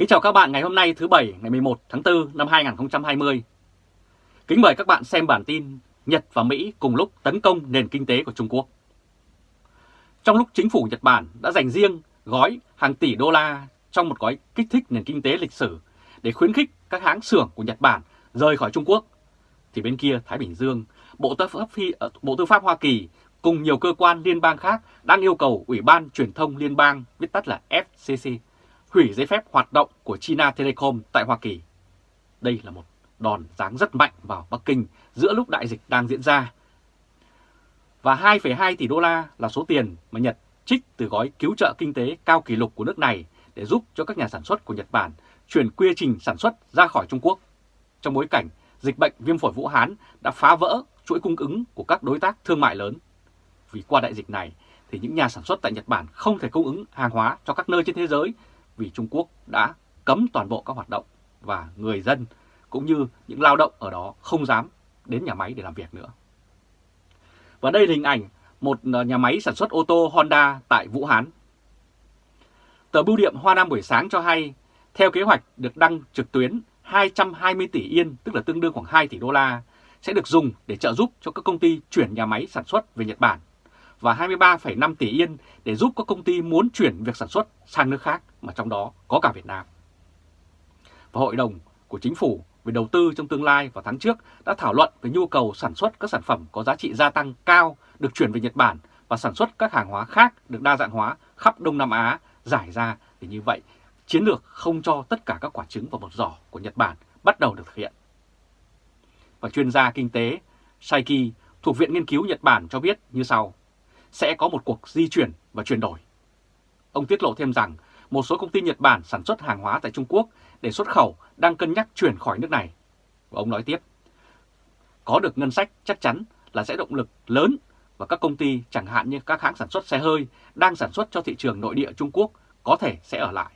Kính chào các bạn ngày hôm nay thứ Bảy ngày 11 tháng 4 năm 2020. Kính mời các bạn xem bản tin Nhật và Mỹ cùng lúc tấn công nền kinh tế của Trung Quốc. Trong lúc chính phủ Nhật Bản đã dành riêng gói hàng tỷ đô la trong một gói kích thích nền kinh tế lịch sử để khuyến khích các hãng xưởng của Nhật Bản rời khỏi Trung Quốc, thì bên kia Thái Bình Dương, Bộ Tư pháp, Phi, ờ, Bộ Tư pháp Hoa Kỳ cùng nhiều cơ quan liên bang khác đang yêu cầu Ủy ban Truyền thông Liên bang, viết tắt là FCC, hủy giấy phép hoạt động của China Telecom tại Hoa Kỳ. Đây là một đòn giáng rất mạnh vào Bắc Kinh giữa lúc đại dịch đang diễn ra. Và 2,2 tỷ đô la là số tiền mà Nhật trích từ gói cứu trợ kinh tế cao kỷ lục của nước này để giúp cho các nhà sản xuất của Nhật Bản chuyển quy trình sản xuất ra khỏi Trung Quốc. Trong bối cảnh dịch bệnh viêm phổi Vũ Hán đã phá vỡ chuỗi cung ứng của các đối tác thương mại lớn. Vì qua đại dịch này thì những nhà sản xuất tại Nhật Bản không thể cung ứng hàng hóa cho các nơi trên thế giới vì Trung Quốc đã cấm toàn bộ các hoạt động và người dân cũng như những lao động ở đó không dám đến nhà máy để làm việc nữa. Và đây là hình ảnh một ờ, nhà máy sản xuất ô tô Honda tại Vũ Hán. Tờ Bưu điện Hoa Nam buổi sáng cho hay, theo kế hoạch được đăng trực tuyến 220 tỷ yên, tức là tương đương khoảng 2 tỷ đô la, sẽ được dùng để trợ giúp cho các công ty chuyển nhà máy sản xuất về Nhật Bản và 23,5 tỷ yên để giúp các công ty muốn chuyển việc sản xuất sang nước khác mà trong đó có cả Việt Nam. Và Hội đồng của Chính phủ về đầu tư trong tương lai vào tháng trước đã thảo luận về nhu cầu sản xuất các sản phẩm có giá trị gia tăng cao được chuyển về Nhật Bản và sản xuất các hàng hóa khác được đa dạng hóa khắp Đông Nam Á giải ra thì như vậy chiến lược không cho tất cả các quả trứng vào một giỏ của Nhật Bản bắt đầu được thực hiện. Và chuyên gia kinh tế Saiki thuộc Viện Nghiên cứu Nhật Bản cho biết như sau, sẽ có một cuộc di chuyển và chuyển đổi. Ông tiết lộ thêm rằng một số công ty Nhật Bản sản xuất hàng hóa tại Trung Quốc để xuất khẩu đang cân nhắc chuyển khỏi nước này. Và ông nói tiếp, có được ngân sách chắc chắn là sẽ động lực lớn và các công ty chẳng hạn như các hãng sản xuất xe hơi đang sản xuất cho thị trường nội địa Trung Quốc có thể sẽ ở lại.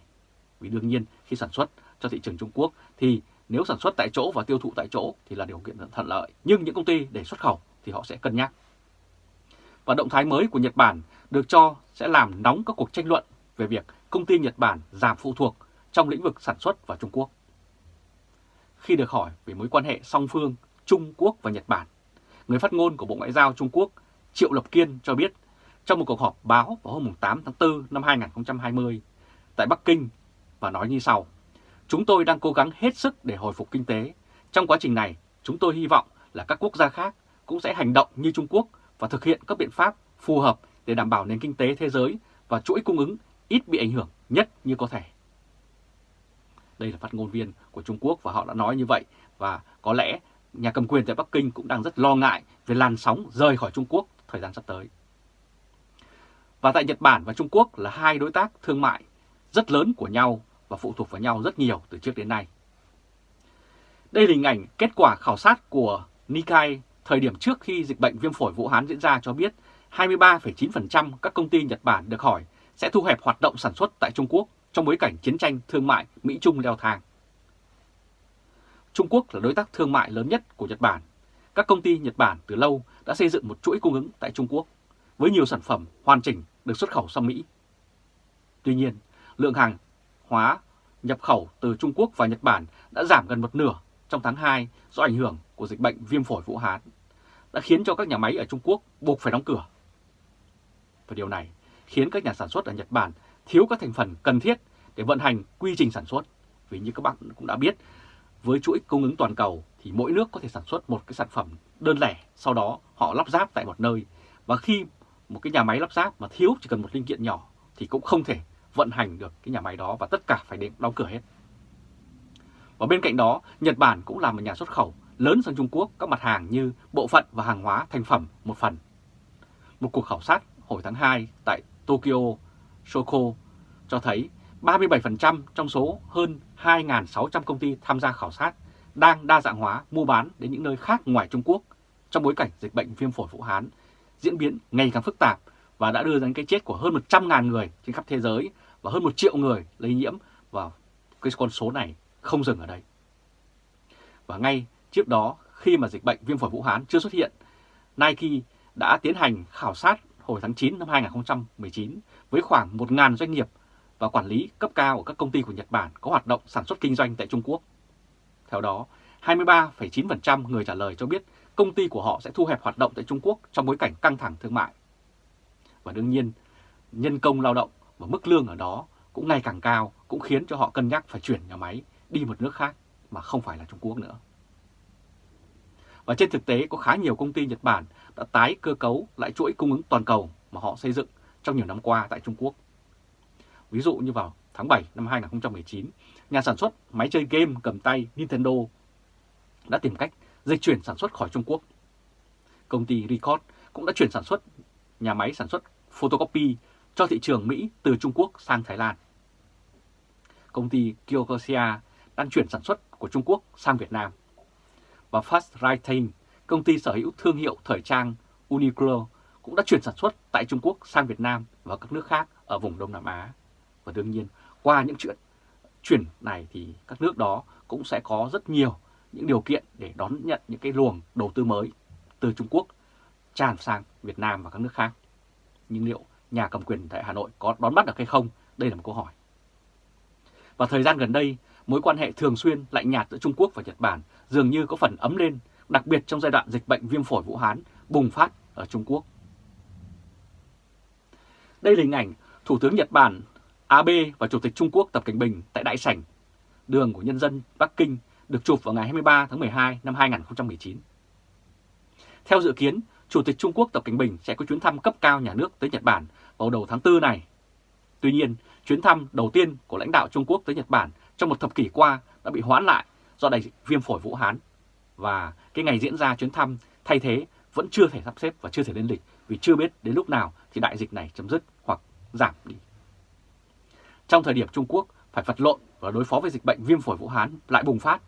Vì đương nhiên khi sản xuất cho thị trường Trung Quốc thì nếu sản xuất tại chỗ và tiêu thụ tại chỗ thì là điều kiện thuận lợi. Nhưng những công ty để xuất khẩu thì họ sẽ cân nhắc. Và động thái mới của Nhật Bản được cho sẽ làm nóng các cuộc tranh luận về việc công ty Nhật Bản giảm phụ thuộc trong lĩnh vực sản xuất vào Trung Quốc. Khi được hỏi về mối quan hệ song phương Trung Quốc và Nhật Bản, người phát ngôn của Bộ Ngoại giao Trung Quốc Triệu Lập Kiên cho biết trong một cuộc họp báo vào hôm 8 tháng 4 năm 2020 tại Bắc Kinh và nói như sau. Chúng tôi đang cố gắng hết sức để hồi phục kinh tế. Trong quá trình này, chúng tôi hy vọng là các quốc gia khác cũng sẽ hành động như Trung Quốc và thực hiện các biện pháp phù hợp để đảm bảo nền kinh tế thế giới và chuỗi cung ứng ít bị ảnh hưởng nhất như có thể. Đây là phát ngôn viên của Trung Quốc và họ đã nói như vậy và có lẽ nhà cầm quyền tại Bắc Kinh cũng đang rất lo ngại về làn sóng rời khỏi Trung Quốc thời gian sắp tới. Và tại Nhật Bản và Trung Quốc là hai đối tác thương mại rất lớn của nhau và phụ thuộc vào nhau rất nhiều từ trước đến nay. Đây là hình ảnh kết quả khảo sát của Nikkei thời điểm trước khi dịch bệnh viêm phổi Vũ Hán diễn ra cho biết 23,9% các công ty Nhật Bản được hỏi sẽ thu hẹp hoạt động sản xuất tại Trung Quốc trong bối cảnh chiến tranh thương mại Mỹ-Trung leo thang. Trung Quốc là đối tác thương mại lớn nhất của Nhật Bản. Các công ty Nhật Bản từ lâu đã xây dựng một chuỗi cung ứng tại Trung Quốc với nhiều sản phẩm hoàn chỉnh được xuất khẩu sang Mỹ. Tuy nhiên, lượng hàng hóa nhập khẩu từ Trung Quốc và Nhật Bản đã giảm gần một nửa trong tháng 2 do ảnh hưởng của dịch bệnh viêm phổi Vũ Hán, đã khiến cho các nhà máy ở Trung Quốc buộc phải đóng cửa. Và điều này khiến các nhà sản xuất ở Nhật Bản thiếu các thành phần cần thiết để vận hành quy trình sản xuất. Vì như các bạn cũng đã biết, với chuỗi cung ứng toàn cầu thì mỗi nước có thể sản xuất một cái sản phẩm đơn lẻ, sau đó họ lắp ráp tại một nơi. Và khi một cái nhà máy lắp ráp mà thiếu chỉ cần một linh kiện nhỏ thì cũng không thể vận hành được cái nhà máy đó và tất cả phải đóng cửa hết. Và bên cạnh đó, Nhật Bản cũng là một nhà xuất khẩu lớn sang Trung Quốc các mặt hàng như bộ phận và hàng hóa thành phẩm một phần. Một cuộc khảo sát hồi tháng 2 tại Tokyo Shoko cho thấy 37% trong số hơn 2.600 công ty tham gia khảo sát đang đa dạng hóa mua bán đến những nơi khác ngoài Trung Quốc trong bối cảnh dịch bệnh viêm phổi Vũ Hán diễn biến ngày càng phức tạp và đã đưa đến cái chết của hơn 100.000 người trên khắp thế giới và hơn 1 triệu người lây nhiễm và cái con số này không dừng ở đây. Và ngay trước đó khi mà dịch bệnh viêm phổi Vũ Hán chưa xuất hiện, Nike đã tiến hành khảo sát hồi tháng 9 năm 2019 với khoảng 1.000 doanh nghiệp và quản lý cấp cao của các công ty của Nhật Bản có hoạt động sản xuất kinh doanh tại Trung Quốc. Theo đó, 23,9% người trả lời cho biết công ty của họ sẽ thu hẹp hoạt động tại Trung Quốc trong bối cảnh căng thẳng thương mại. Và đương nhiên, nhân công lao động và mức lương ở đó cũng ngày càng cao cũng khiến cho họ cân nhắc phải chuyển nhà máy đi một nước khác mà không phải là Trung Quốc nữa. Và trên thực tế có khá nhiều công ty Nhật Bản đã tái cơ cấu lại chuỗi cung ứng toàn cầu mà họ xây dựng trong nhiều năm qua tại Trung Quốc. Ví dụ như vào tháng 7 năm 2019, nhà sản xuất máy chơi game cầm tay Nintendo đã tìm cách dịch chuyển sản xuất khỏi Trung Quốc. Công ty Record cũng đã chuyển sản xuất nhà máy sản xuất photocopy cho thị trường Mỹ từ Trung Quốc sang Thái Lan. Công ty Kyokosia đang chuyển sản xuất của Trung Quốc sang Việt Nam. Và Fast Writing, công ty sở hữu thương hiệu thời trang Uniqlo cũng đã chuyển sản xuất tại Trung Quốc sang Việt Nam và các nước khác ở vùng Đông Nam Á. Và đương nhiên, qua những chuyện chuyển này thì các nước đó cũng sẽ có rất nhiều những điều kiện để đón nhận những cái luồng đầu tư mới từ Trung Quốc tràn sang Việt Nam và các nước khác. Nhưng liệu nhà cầm quyền tại Hà Nội có đón bắt được hay không? Đây là một câu hỏi. Và thời gian gần đây, mối quan hệ thường xuyên lạnh nhạt giữa Trung Quốc và Nhật Bản dường như có phần ấm lên, đặc biệt trong giai đoạn dịch bệnh viêm phổi Vũ Hán bùng phát ở Trung Quốc. Đây là hình ảnh Thủ tướng Nhật Bản Abe và Chủ tịch Trung Quốc Tập Cảnh Bình tại Đại sảnh Đường của Nhân dân Bắc Kinh được chụp vào ngày 23 tháng 12 năm 2019. Theo dự kiến, Chủ tịch Trung Quốc Tập Cảnh Bình sẽ có chuyến thăm cấp cao nhà nước tới Nhật Bản vào đầu tháng 4 này. Tuy nhiên, chuyến thăm đầu tiên của lãnh đạo Trung Quốc tới Nhật Bản trong một thập kỷ qua đã bị hoãn lại do đại dịch viêm phổi Vũ Hán. Và cái ngày diễn ra chuyến thăm thay thế vẫn chưa thể sắp xếp và chưa thể lên lịch vì chưa biết đến lúc nào thì đại dịch này chấm dứt hoặc giảm đi. Trong thời điểm Trung Quốc phải vật lộn và đối phó với dịch bệnh viêm phổi Vũ Hán lại bùng phát,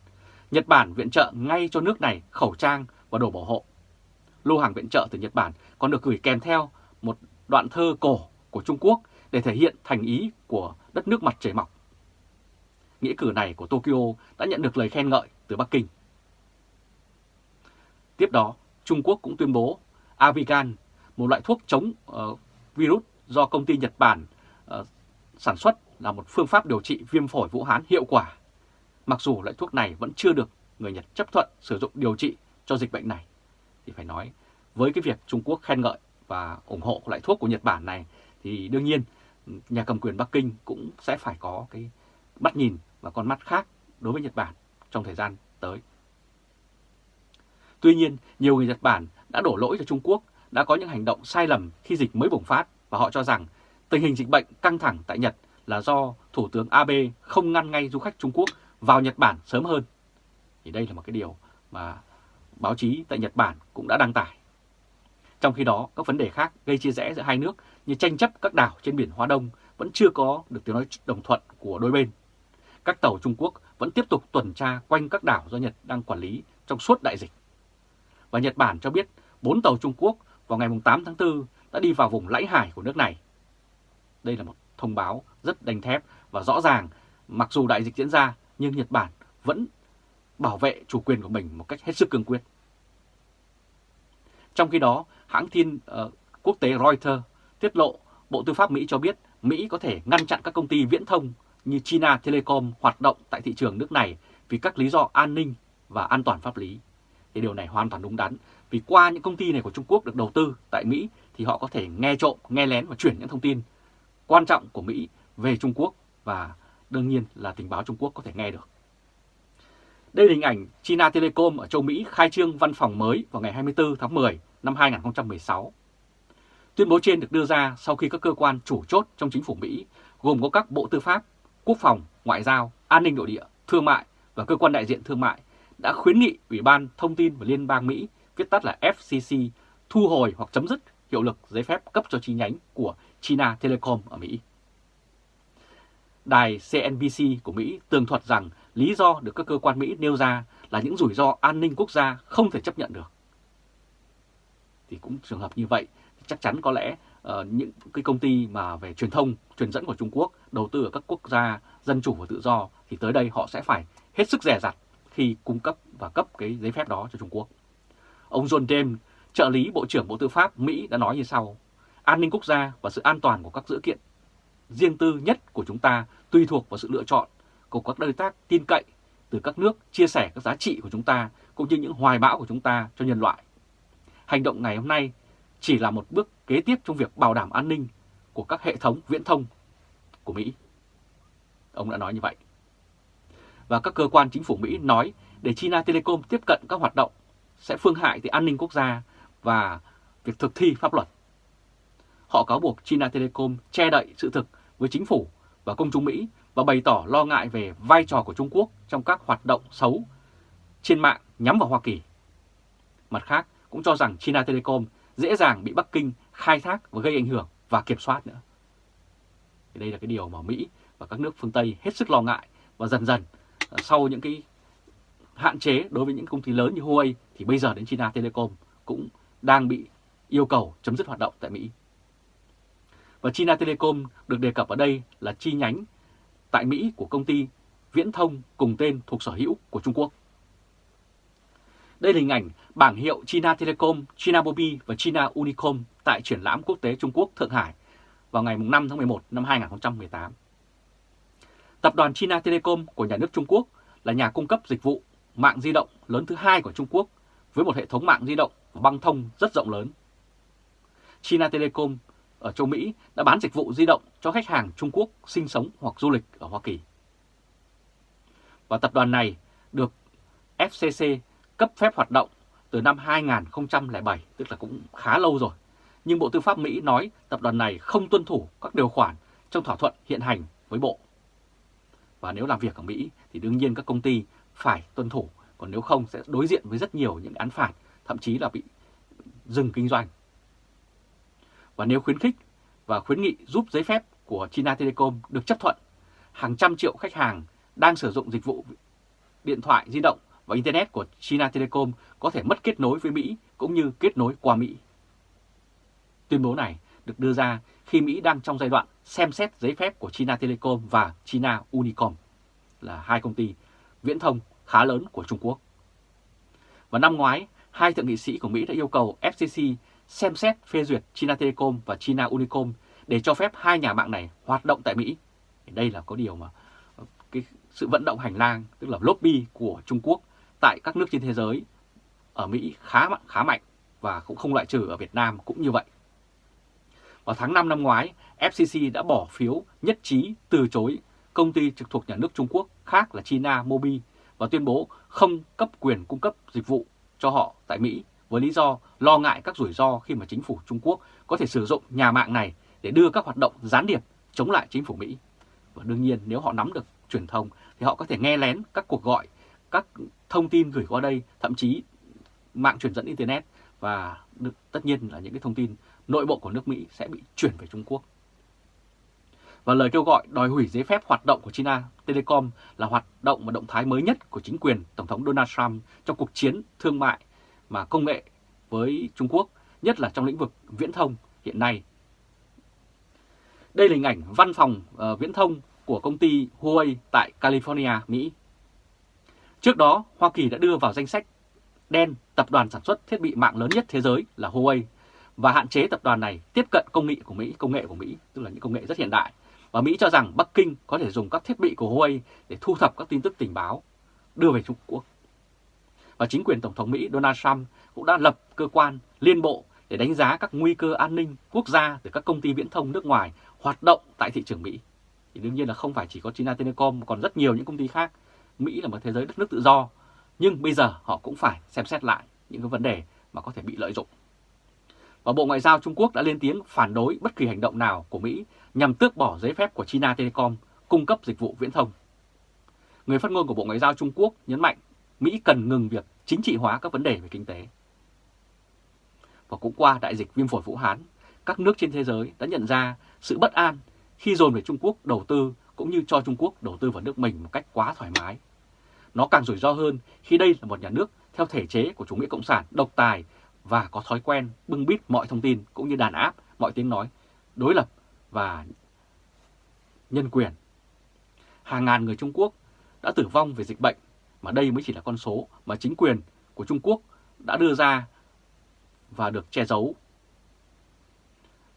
Nhật Bản viện trợ ngay cho nước này khẩu trang và đồ bảo hộ. Lô hàng viện trợ từ Nhật Bản còn được gửi kèm theo một đoạn thơ cổ của Trung Quốc để thể hiện thành ý của đất nước mặt trời mọc. Nghĩa cử này của Tokyo đã nhận được lời khen ngợi từ Bắc Kinh. Tiếp đó, Trung Quốc cũng tuyên bố Avigan, một loại thuốc chống uh, virus do công ty Nhật Bản uh, sản xuất là một phương pháp điều trị viêm phổi Vũ Hán hiệu quả. Mặc dù loại thuốc này vẫn chưa được người Nhật chấp thuận sử dụng điều trị cho dịch bệnh này, thì phải nói với cái việc Trung Quốc khen ngợi và ủng hộ loại thuốc của Nhật Bản này thì đương nhiên nhà cầm quyền Bắc Kinh cũng sẽ phải có cái mắt nhìn và con mắt khác đối với Nhật Bản trong thời gian tới. Tuy nhiên, nhiều người Nhật Bản đã đổ lỗi cho Trung Quốc đã có những hành động sai lầm khi dịch mới bùng phát và họ cho rằng tình hình dịch bệnh căng thẳng tại Nhật là do Thủ tướng Abe không ngăn ngay du khách Trung Quốc vào Nhật Bản sớm hơn. Thì đây là một cái điều mà báo chí tại Nhật Bản cũng đã đăng tải. Trong khi đó, các vấn đề khác gây chia rẽ giữa hai nước như tranh chấp các đảo trên biển Hoa Đông vẫn chưa có được tiếng nói đồng thuận của đôi bên. Các tàu Trung Quốc vẫn tiếp tục tuần tra quanh các đảo do Nhật đang quản lý trong suốt đại dịch. Và Nhật Bản cho biết 4 tàu Trung Quốc vào ngày 8 tháng 4 đã đi vào vùng lãnh hải của nước này. Đây là một thông báo rất đanh thép và rõ ràng mặc dù đại dịch diễn ra nhưng Nhật Bản vẫn bảo vệ chủ quyền của mình một cách hết sức cương quyết. Trong khi đó, hãng tin uh, quốc tế Reuters tiết lộ Bộ Tư pháp Mỹ cho biết Mỹ có thể ngăn chặn các công ty viễn thông như China Telecom hoạt động tại thị trường nước này vì các lý do an ninh và an toàn pháp lý. Thì điều này hoàn toàn đúng đắn vì qua những công ty này của Trung Quốc được đầu tư tại Mỹ thì họ có thể nghe trộm, nghe lén và chuyển những thông tin quan trọng của Mỹ về Trung Quốc và đương nhiên là tình báo Trung Quốc có thể nghe được. Đây là hình ảnh China Telecom ở châu Mỹ khai trương văn phòng mới vào ngày 24 tháng 10 năm 2016. Tuyên bố trên được đưa ra sau khi các cơ quan chủ chốt trong chính phủ Mỹ gồm có các bộ tư pháp, quốc phòng, ngoại giao, an ninh nội địa, thương mại và cơ quan đại diện thương mại đã khuyến nghị Ủy ban Thông tin và Liên bang Mỹ, viết tắt là FCC, thu hồi hoặc chấm dứt hiệu lực giấy phép cấp cho chi nhánh của China Telecom ở Mỹ. Đài CNBC của Mỹ tường thuật rằng lý do được các cơ quan Mỹ nêu ra là những rủi ro an ninh quốc gia không thể chấp nhận được. Thì cũng trường hợp như vậy, chắc chắn có lẽ uh, những cái công ty mà về truyền thông, truyền dẫn của Trung Quốc đầu tư ở các quốc gia dân chủ và tự do thì tới đây họ sẽ phải hết sức rẻ rặt khi cung cấp và cấp cái giấy phép đó cho Trung Quốc. Ông John James, trợ lý Bộ trưởng Bộ Tư pháp Mỹ đã nói như sau, an ninh quốc gia và sự an toàn của các dữ kiện riêng tư nhất của chúng ta tùy thuộc vào sự lựa chọn của các đối tác tin cậy từ các nước chia sẻ các giá trị của chúng ta cũng như những hoài bão của chúng ta cho nhân loại. Hành động ngày hôm nay chỉ là một bước kế tiếp trong việc bảo đảm an ninh của các hệ thống viễn thông của Mỹ. Ông đã nói như vậy. Và các cơ quan chính phủ Mỹ nói để China Telecom tiếp cận các hoạt động sẽ phương hại tới an ninh quốc gia và việc thực thi pháp luật. Họ cáo buộc China Telecom che đậy sự thực với chính phủ và công chúng Mỹ và bày tỏ lo ngại về vai trò của Trung Quốc trong các hoạt động xấu trên mạng nhắm vào Hoa Kỳ. Mặt khác, cũng cho rằng China Telecom dễ dàng bị Bắc Kinh khai thác và gây ảnh hưởng và kiểm soát nữa. Thì đây là cái điều mà Mỹ và các nước phương Tây hết sức lo ngại và dần dần ờ, sau những cái hạn chế đối với những công ty lớn như Huawei thì bây giờ đến China Telecom cũng đang bị yêu cầu chấm dứt hoạt động tại Mỹ. Và China Telecom được đề cập ở đây là chi nhánh tại Mỹ của công ty viễn thông cùng tên thuộc sở hữu của Trung Quốc. Đây là hình ảnh bảng hiệu China Telecom, China Mobile và China Unicom tại triển lãm quốc tế Trung Quốc Thượng Hải vào ngày 5 tháng 11 năm 2018. Tập đoàn China Telecom của nhà nước Trung Quốc là nhà cung cấp dịch vụ mạng di động lớn thứ hai của Trung Quốc với một hệ thống mạng di động và băng thông rất rộng lớn. China Telecom ở châu Mỹ đã bán dịch vụ di động cho khách hàng Trung Quốc sinh sống hoặc du lịch ở Hoa Kỳ. Và tập đoàn này được FCC cấp phép hoạt động từ năm 2007, tức là cũng khá lâu rồi. Nhưng Bộ Tư pháp Mỹ nói tập đoàn này không tuân thủ các điều khoản trong thỏa thuận hiện hành với Bộ. Và nếu làm việc ở Mỹ thì đương nhiên các công ty phải tuân thủ, còn nếu không sẽ đối diện với rất nhiều những án phạt, thậm chí là bị dừng kinh doanh. Và nếu khuyến khích và khuyến nghị giúp giấy phép của China Telecom được chấp thuận, hàng trăm triệu khách hàng đang sử dụng dịch vụ điện thoại di động và Internet của China Telecom có thể mất kết nối với Mỹ cũng như kết nối qua Mỹ. Tuyên bố này được đưa ra khi Mỹ đang trong giai đoạn xem xét giấy phép của China Telecom và China Unicom là hai công ty viễn thông khá lớn của Trung Quốc. Và năm ngoái, hai thượng nghị sĩ của Mỹ đã yêu cầu FCC xem xét phê duyệt China Telecom và China Unicom để cho phép hai nhà mạng này hoạt động tại Mỹ. Đây là có điều mà cái sự vận động hành lang, tức là lobby của Trung Quốc tại các nước trên thế giới ở Mỹ khá mạnh, khá mạnh và cũng không loại trừ ở Việt Nam cũng như vậy. Vào tháng 5 năm ngoái, FCC đã bỏ phiếu nhất trí từ chối công ty trực thuộc nhà nước Trung Quốc khác là China Mobile và tuyên bố không cấp quyền cung cấp dịch vụ cho họ tại Mỹ với lý do lo ngại các rủi ro khi mà chính phủ Trung Quốc có thể sử dụng nhà mạng này để đưa các hoạt động gián điệp chống lại chính phủ Mỹ. Và đương nhiên nếu họ nắm được truyền thông thì họ có thể nghe lén các cuộc gọi, các thông tin gửi qua đây, thậm chí mạng truyền dẫn Internet và tất nhiên là những cái thông tin nội bộ của nước Mỹ sẽ bị chuyển về Trung Quốc. Và lời kêu gọi đòi hủy giấy phép hoạt động của China Telecom là hoạt động và động thái mới nhất của chính quyền Tổng thống Donald Trump trong cuộc chiến thương mại mà công nghệ với Trung Quốc, nhất là trong lĩnh vực viễn thông hiện nay. Đây là hình ảnh văn phòng uh, viễn thông của công ty Huawei tại California, Mỹ. Trước đó, Hoa Kỳ đã đưa vào danh sách đen tập đoàn sản xuất thiết bị mạng lớn nhất thế giới là Huawei và hạn chế tập đoàn này tiếp cận công nghệ của Mỹ, công nghệ của Mỹ, tức là những công nghệ rất hiện đại. Và Mỹ cho rằng Bắc Kinh có thể dùng các thiết bị của Huawei để thu thập các tin tức tình báo đưa về Trung Quốc. Và chính quyền Tổng thống Mỹ Donald Trump cũng đã lập cơ quan liên bộ để đánh giá các nguy cơ an ninh quốc gia từ các công ty viễn thông nước ngoài hoạt động tại thị trường Mỹ. Thì đương nhiên là không phải chỉ có China Telecom, còn rất nhiều những công ty khác. Mỹ là một thế giới đất nước tự do, nhưng bây giờ họ cũng phải xem xét lại những cái vấn đề mà có thể bị lợi dụng. Và Bộ Ngoại giao Trung Quốc đã lên tiếng phản đối bất kỳ hành động nào của Mỹ nhằm tước bỏ giấy phép của China Telecom cung cấp dịch vụ viễn thông. Người phát ngôn của Bộ Ngoại giao Trung Quốc nhấn mạnh Mỹ cần ngừng việc chính trị hóa các vấn đề về kinh tế. Và cũng qua đại dịch viêm phổi Vũ Hán, các nước trên thế giới đã nhận ra sự bất an khi dồn về Trung Quốc đầu tư cũng như cho Trung Quốc đầu tư vào nước mình một cách quá thoải mái. Nó càng rủi ro hơn khi đây là một nhà nước theo thể chế của chủ nghĩa cộng sản, độc tài và có thói quen bưng bít mọi thông tin cũng như đàn áp mọi tiếng nói đối lập và nhân quyền. Hàng ngàn người Trung Quốc đã tử vong về dịch bệnh, mà đây mới chỉ là con số mà chính quyền của Trung Quốc đã đưa ra và được che giấu.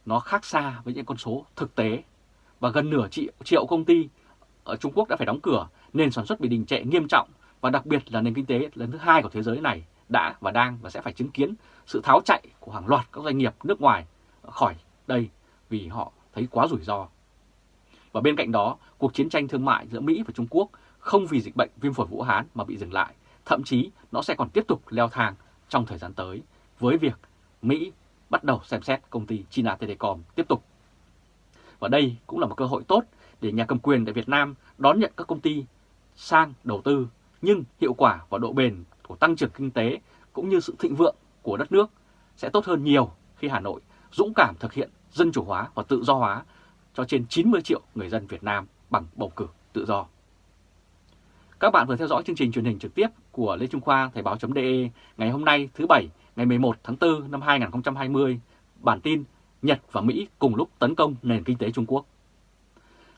Nó khác xa với những con số thực tế và gần nửa triệu, triệu công ty ở Trung Quốc đã phải đóng cửa, nền sản xuất bị đình trệ nghiêm trọng và đặc biệt là nền kinh tế lớn thứ hai của thế giới này đã và đang và sẽ phải chứng kiến sự tháo chạy của hàng loạt các doanh nghiệp nước ngoài khỏi đây vì họ thấy quá rủi ro. Và bên cạnh đó, cuộc chiến tranh thương mại giữa Mỹ và Trung Quốc không vì dịch bệnh viêm phổi Vũ Hán mà bị dừng lại, thậm chí nó sẽ còn tiếp tục leo thang trong thời gian tới với việc Mỹ bắt đầu xem xét công ty China Telecom tiếp tục. Và đây cũng là một cơ hội tốt để nhà cầm quyền tại Việt Nam đón nhận các công ty sang đầu tư, nhưng hiệu quả và độ bền của tăng trưởng kinh tế cũng như sự thịnh vượng của đất nước sẽ tốt hơn nhiều khi Hà Nội dũng cảm thực hiện dân chủ hóa và tự do hóa cho trên 90 triệu người dân Việt Nam bằng bầu cử tự do. Các bạn vừa theo dõi chương trình truyền hình trực tiếp của Lê Trung Khoa Thời báo.de ngày hôm nay thứ Bảy ngày 11 tháng 4 năm 2020. Bản tin Nhật và Mỹ cùng lúc tấn công nền kinh tế Trung Quốc.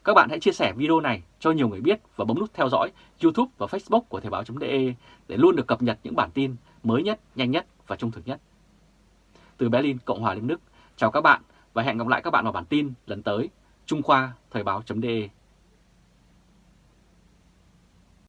Các bạn hãy chia sẻ video này cho nhiều người biết và bấm nút theo dõi YouTube và Facebook của Thời báo.de để luôn được cập nhật những bản tin mới nhất, nhanh nhất và trung thực nhất. Từ Berlin, Cộng hòa Liên Đức, chào các bạn và hẹn gặp lại các bạn vào bản tin lần tới. Trung Khoa Thời báo.de